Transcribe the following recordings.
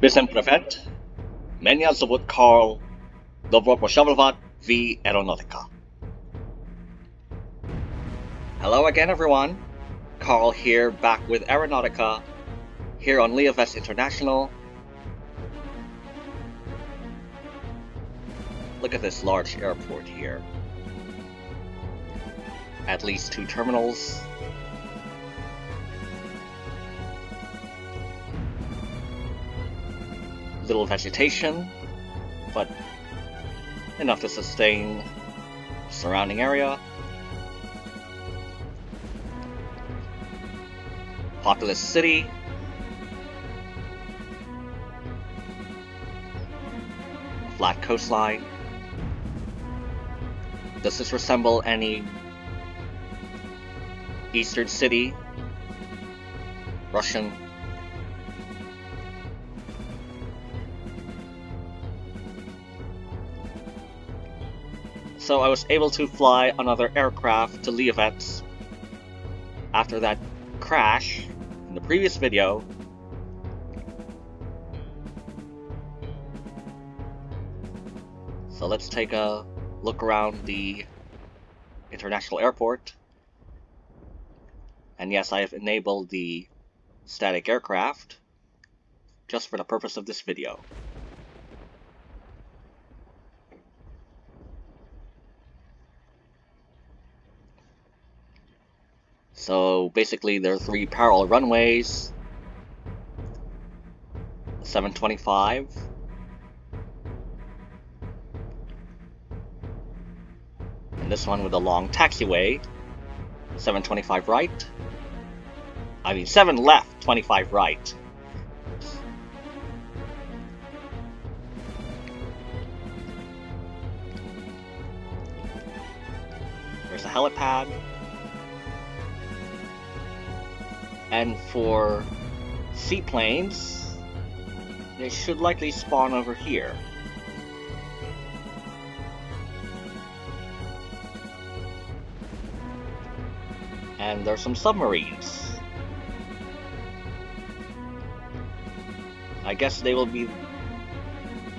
Bysem Privet, Menia Zawod Karl, Dobro Poshavlovat v Aeronautica. Hello again everyone, Carl here back with Aeronautica, here on Leovest International. Look at this large airport here. At least two terminals, little vegetation, but enough to sustain surrounding area. Populous city. Flat coastline. Does this resemble any eastern city? Russian so I was able to fly another aircraft to Liovets after that crash in the previous video. So let's take a look around the international airport. And yes, I have enabled the static aircraft just for the purpose of this video. So basically there are three parallel runways. 725. And this one with a long taxiway. 725 right. I mean 7 left, 25 right. There's a helipad. And for seaplanes, they should likely spawn over here. And there's some submarines. I guess they will be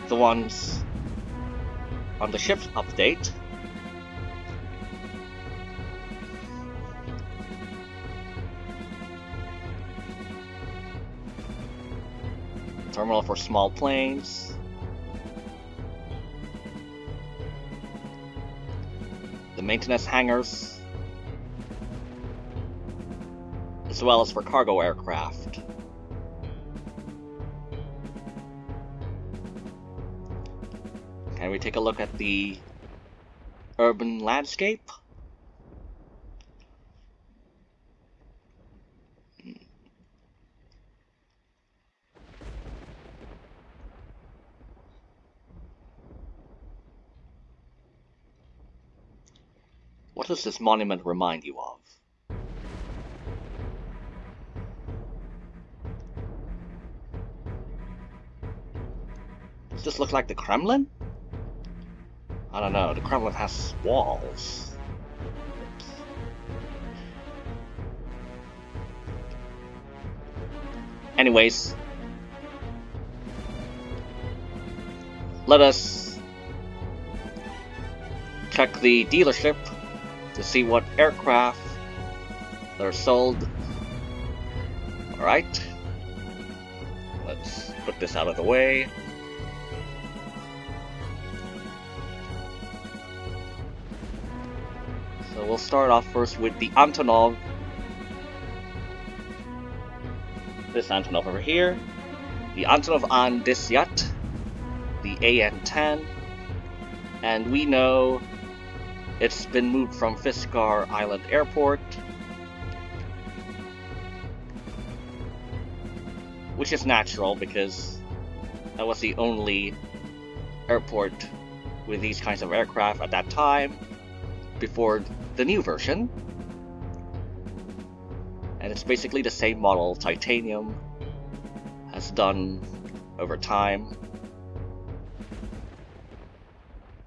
the ones on the ship's update. Terminal for small planes. The maintenance hangars, as well as for cargo aircraft. Can we take a look at the urban landscape? Does this monument remind you of? Does this look like the Kremlin? I don't know, the Kremlin has walls. Anyways, let us check the dealership to see what aircraft are sold. Alright. Let's put this out of the way. So we'll start off first with the Antonov. This Antonov over here. The Antonov An Disyat. The AN-10. And we know it's been moved from Fiskar Island Airport, which is natural because that was the only airport with these kinds of aircraft at that time before the new version. And it's basically the same model Titanium has done over time.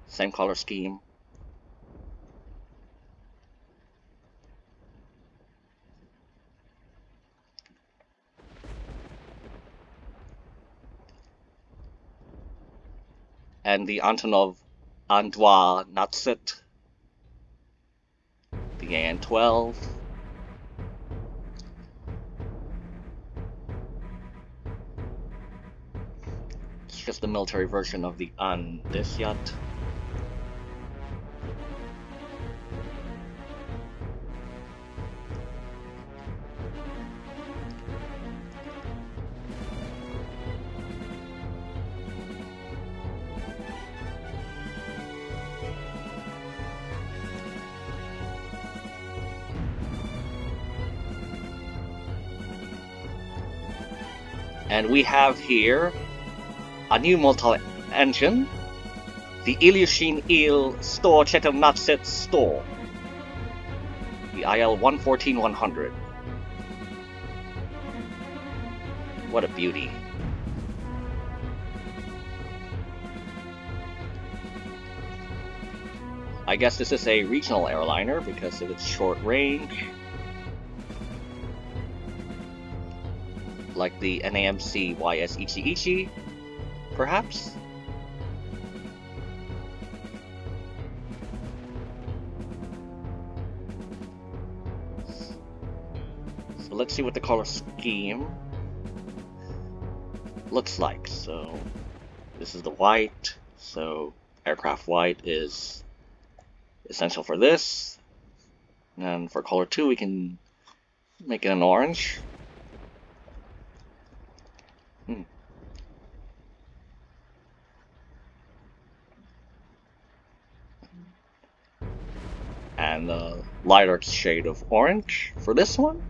Same color scheme. And the Antonov An-2 Natset, the AN-12, it's just the military version of the An-Desyat. And we have here a new multi-engine, the Ilyushin Il Store Chetelnatset Store, the IL 114100. What a beauty. I guess this is a regional airliner because of its short range. Like the NAMC YS perhaps? So let's see what the color scheme looks like. So this is the white, so aircraft white is essential for this. And for color 2 we can make it an orange. Hmm. And a lighter shade of orange for this one.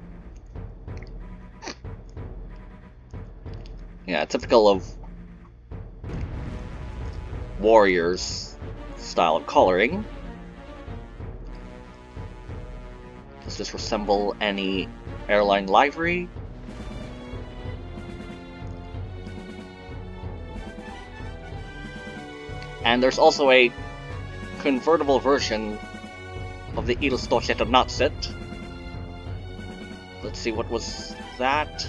Yeah, typical of Warriors style of coloring. Does this resemble any airline livery? And there's also a convertible version of the Edelstochetter Natset. Let's see, what was that?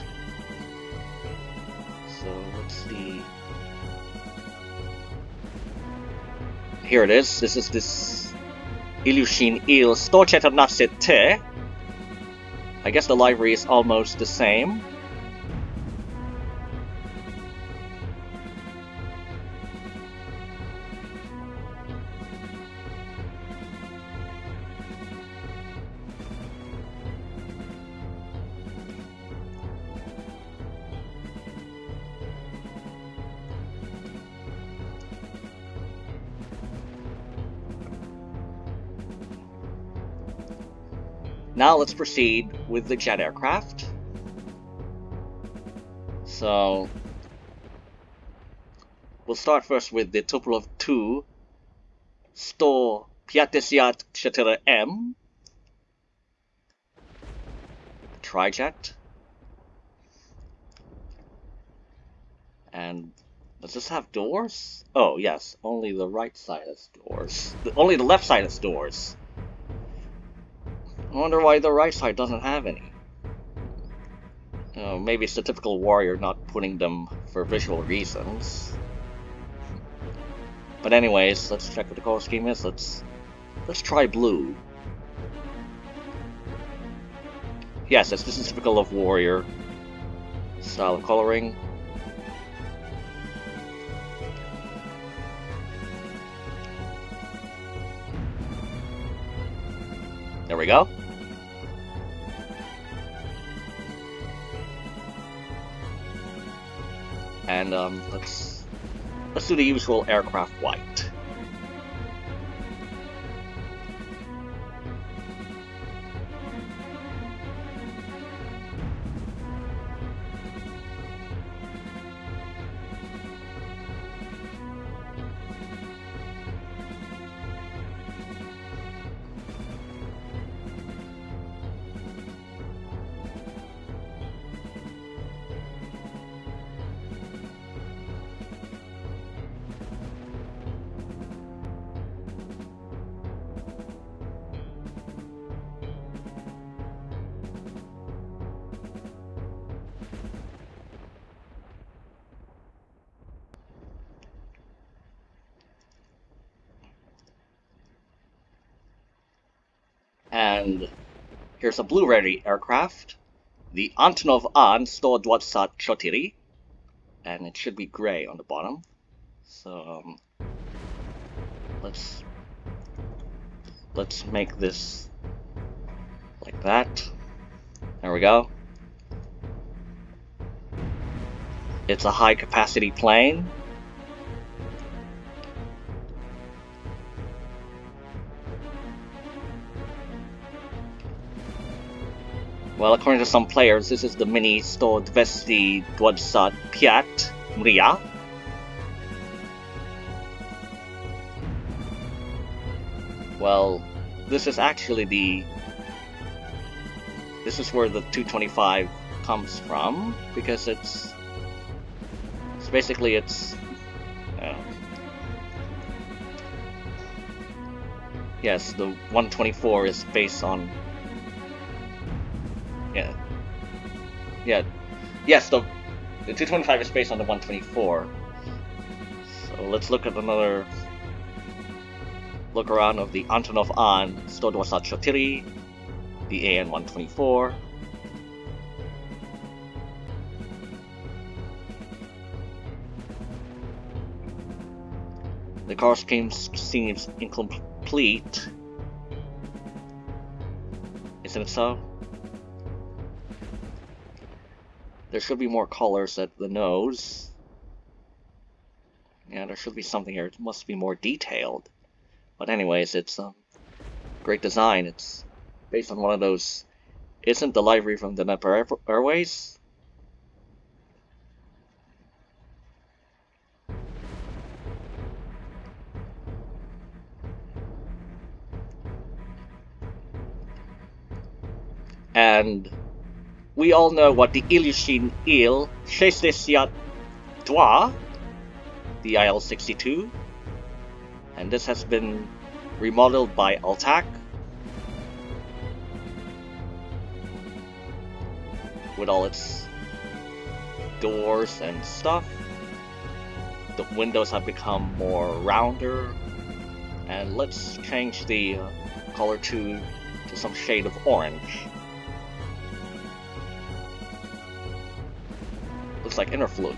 So, let's see. Here it is. This is this Ilyushin Il Storchetter Natset Te. I guess the library is almost the same. Now let's proceed with the jet aircraft. So we'll start first with the Tupolev 2 Sto Piatesiat Chatera M Trijet. And does this have doors? Oh yes, only the right side has doors. The, only the left side has doors. I wonder why the right side doesn't have any. Uh, maybe it's the typical warrior not putting them for visual reasons. But anyways, let's check what the color scheme is. Let's let's try blue. Yes, this is typical of warrior style of coloring. There we go. And um, let's let's do the usual aircraft white. And here's a Blu-ray aircraft, the Antonov An 124 and it should be gray on the bottom. So um, let's let's make this like that. There we go. It's a high capacity plane. Well, according to some players, this is the mini 125 Mriya. Well, this is actually the... This is where the 225 comes from, because it's... It's basically, it's... Uh, yes, the 124 is based on yeah. Yeah. Yes, the, the 225 is based on the 124. So let's look at another look around of the Antonov An 124, the AN 124. The car scheme seems incomplete. Isn't it so? There should be more colors at the nose. Yeah, there should be something here. It must be more detailed. But anyways, it's a um, great design. It's based on one of those... Isn't the library from the Dnepr Airways? And we all know what the Ilyushin Il 62, the IL-62, and this has been remodeled by Altac with all its doors and stuff. The windows have become more rounder, and let's change the uh, color to, to some shade of orange. Like Interfloat.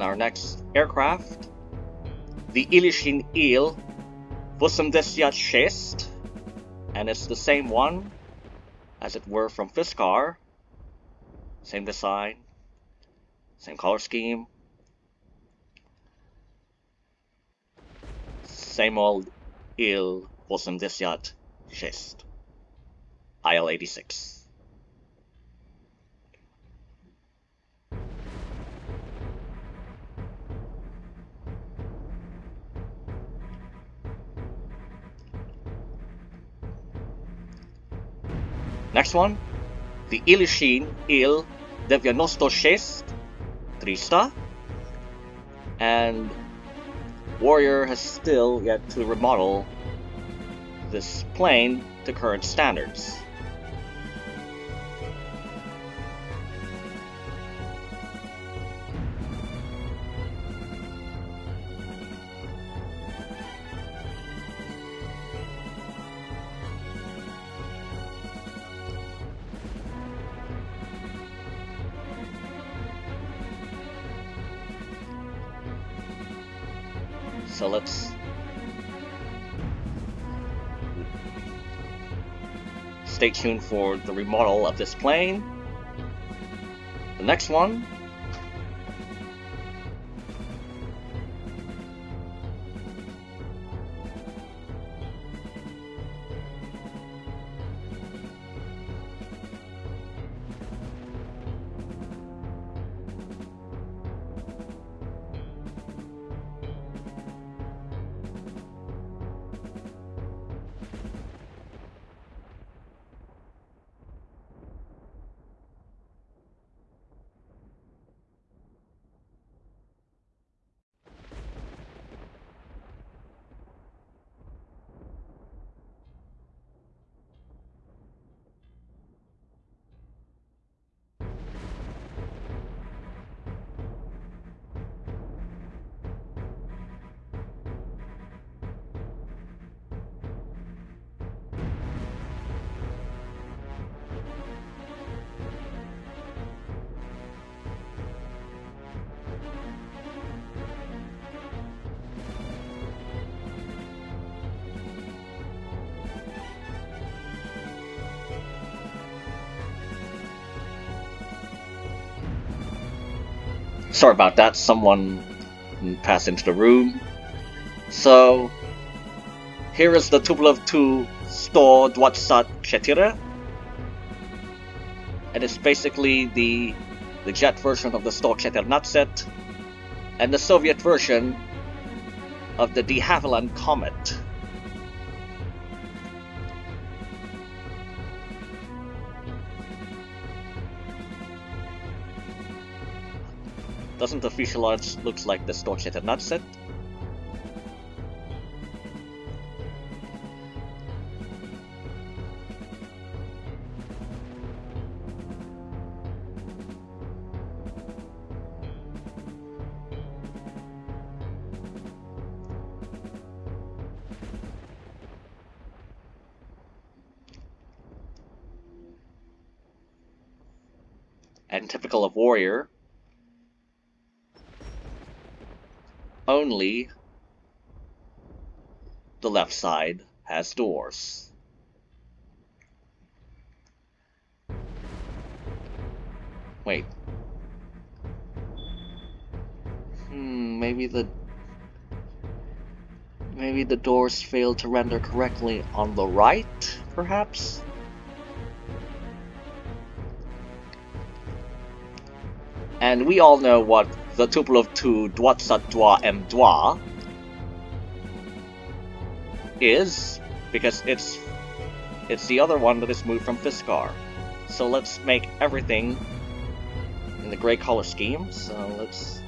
Our next aircraft, the Ilyushin Il 86, and it's the same one as it were from Fiskar. Same design, same color scheme, same old Il 86, IL-86. Next one, the Ilyushin Il 96 3 and Warrior has still yet to remodel this plane to current standards. Let's stay tuned for the remodel of this plane. The next one Sorry about that, someone passed into the room. So, here is the Tupolev 2 Sto 24 and it's basically the the jet version of the Sto 14 and the Soviet version of the de Havilland Comet. Doesn't the fuselage looks like the Sto 14 and only the left side has doors. Wait. Hmm, maybe the... Maybe the doors failed to render correctly on the right, perhaps? And we all know what the Tupolev 2 Dwatsatwa M2 is, because it's it's the other one that is moved from Fiskar. So let's make everything in the gray color scheme. So let's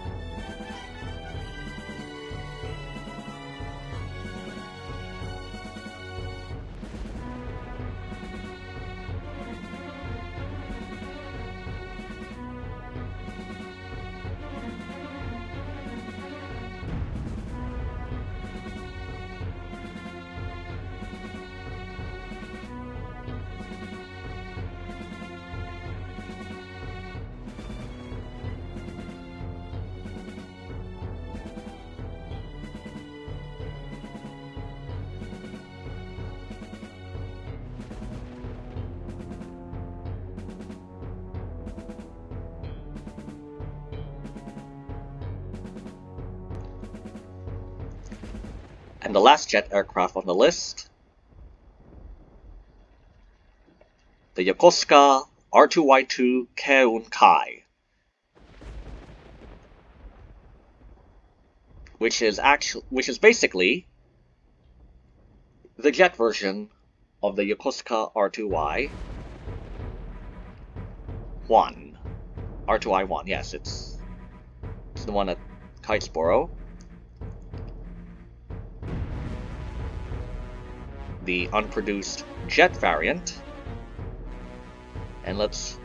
And the last jet aircraft on the list, the Yokosuka R2Y2 Keiun Kai, which is actually which is basically the jet version of the Yokosuka R2Y 1. R2I1, yes, it's it's the one at Kitesboro. The unproduced jet variant. And let's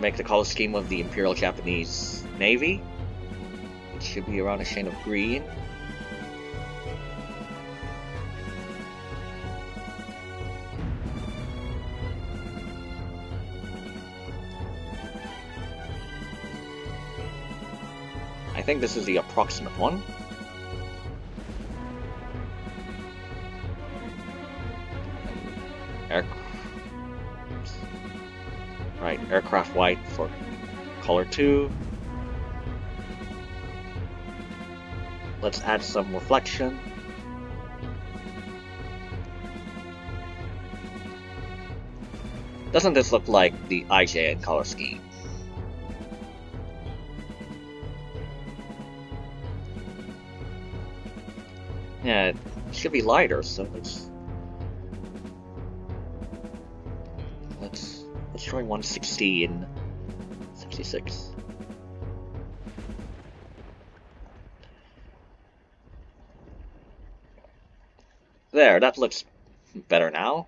make the color scheme of the Imperial Japanese Navy. It should be around a shade of green. I think this is the approximate one. For color 2. Let's add some reflection. Doesn't this look like the IJN color scheme? Yeah, it should be lighter, so let's destroy 160 and 66. There, that looks better now.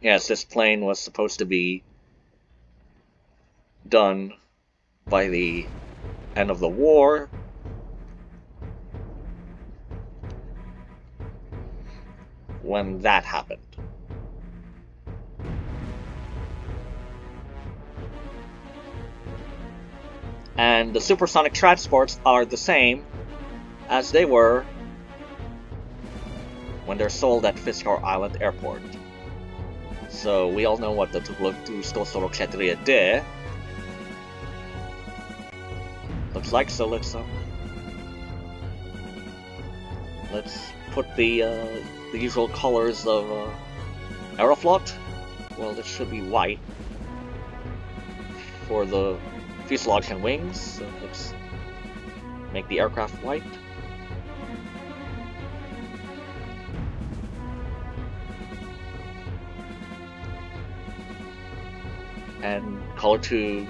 Yes, this plane was supposed to be done by the end of the war, when that happened. And the supersonic transports are the same as they were when they're sold at Fiskar Island Airport. So we all know what the Tupolev sto Sorokchetria did. Looks like so let's um, let's put the uh, the usual colors of uh, Aeroflot. Well, this should be white for the fuselage and wings. So let's make the aircraft white. And color to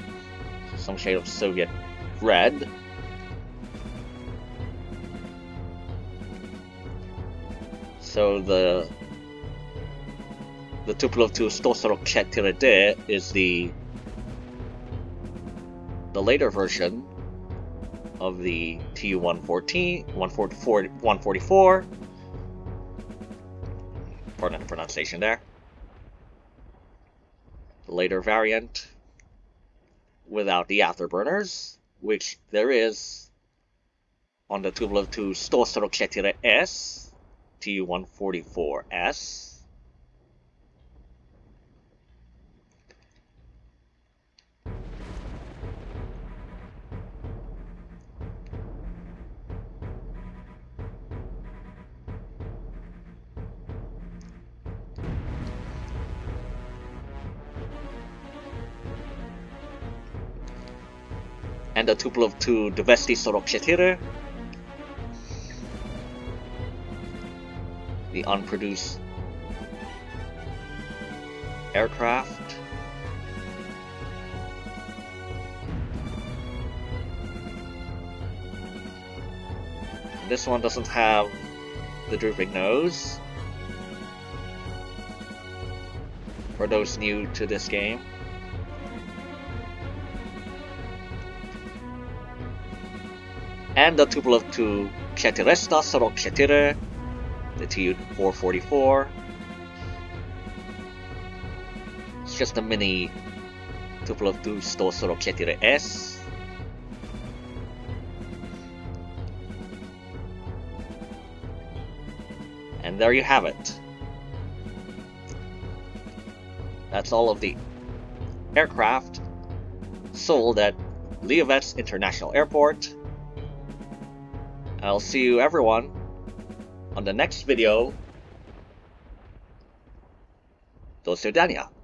some shade of Soviet red. So the the Tupolev 2 Stosorok is the the later version of the Tu-114, 144, 144. Pardon the pronunciation there. The later variant without the afterburners, which there is on the Tupolev 2 Stosorok S, Tu-144S. and the Tupolev 2 Dvesti Sorok The unproduced aircraft. This one doesn't have the drooping nose. For those new to this game. and the 2 Kshetiresta Sorok Kshetire, the Tu-444. It's just a mini Tupolev 2 Sto Sorok Kshetire S. And there you have it. That's all of the aircraft sold at Lihovets International Airport I'll see you everyone on the next video. Those are Daniel.